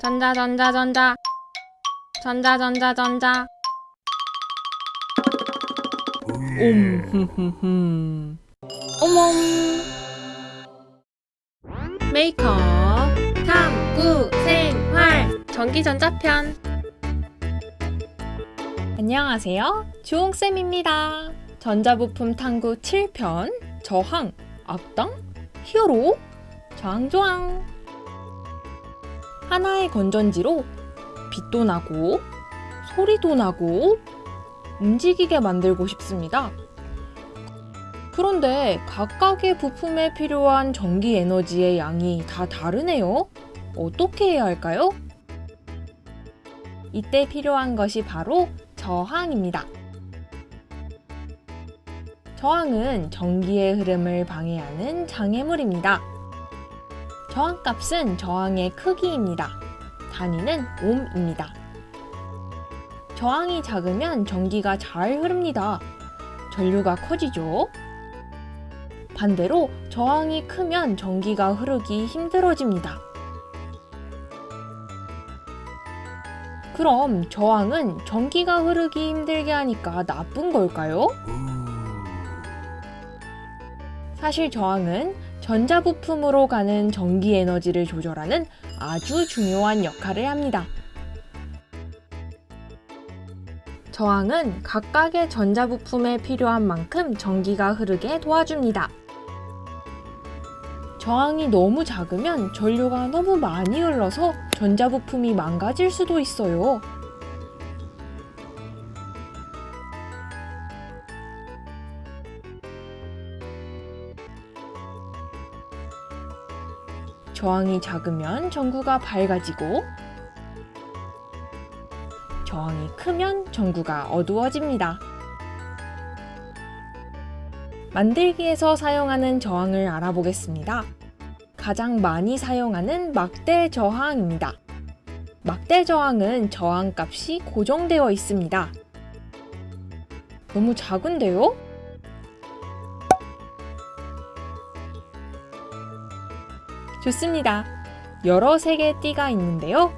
전자 전자 전자. 전자 전자 전자. 옴 어멈 메이커 탐구 생활 전기전자편. 안녕하세요. 주홍쌤입니다. 전자부품 탐구 7편 저항 앞당 히어로 저항조항 하나의 건전지로 빛도 나고 소리도 나고 움직이게 만들고 싶습니다. 그런데 각각의 부품에 필요한 전기 에너지의 양이 다 다르네요. 어떻게 해야 할까요? 이때 필요한 것이 바로 저항입니다. 저항은 전기의 흐름을 방해하는 장애물입니다. 저항값은 저항의 크기입니다. 단위는 옴입니다. 저항이 작으면 전기가 잘 흐릅니다. 전류가 커지죠. 반대로 저항이 크면 전기가 흐르기 힘들어집니다. 그럼 저항은 전기가 흐르기 힘들게 하니까 나쁜 걸까요? 사실 저항은 전자부품으로 가는 전기 에너지를 조절하는 아주 중요한 역할을 합니다. 저항은 각각의 전자부품에 필요한 만큼 전기가 흐르게 도와줍니다. 저항이 너무 작으면 전류가 너무 많이 흘러서 전자부품이 망가질 수도 있어요. 저항이 작으면 전구가 밝아지고 저항이 크면 전구가 어두워집니다. 만들기에서 사용하는 저항을 알아보겠습니다. 가장 많이 사용하는 막대 저항입니다. 막대 저항은 저항값이 고정되어 있습니다. 너무 작은데요? 좋습니다. 여러 색의 띠가 있는데요.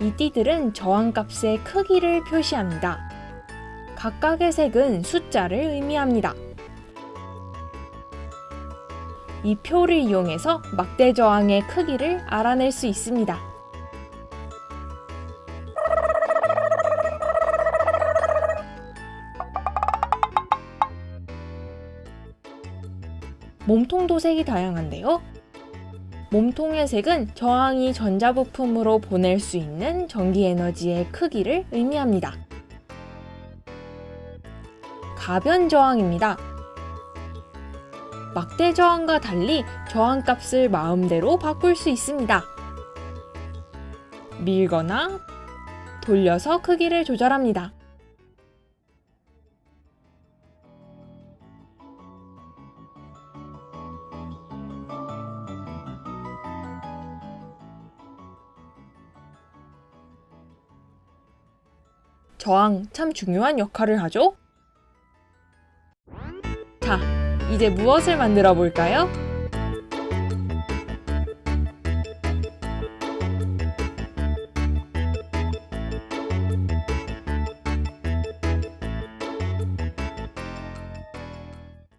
이 띠들은 저항값의 크기를 표시합니다. 각각의 색은 숫자를 의미합니다. 이 표를 이용해서 막대 저항의 크기를 알아낼 수 있습니다. 몸통도 색이 다양한데요. 몸통의 색은 저항이 전자부품으로 보낼 수 있는 전기 에너지의 크기를 의미합니다. 가변 저항입니다. 막대 저항과 달리 저항값을 마음대로 바꿀 수 있습니다. 밀거나 돌려서 크기를 조절합니다. 저항 참 중요한 역할을 하죠? 자, 이제 무엇을 만들어 볼까요?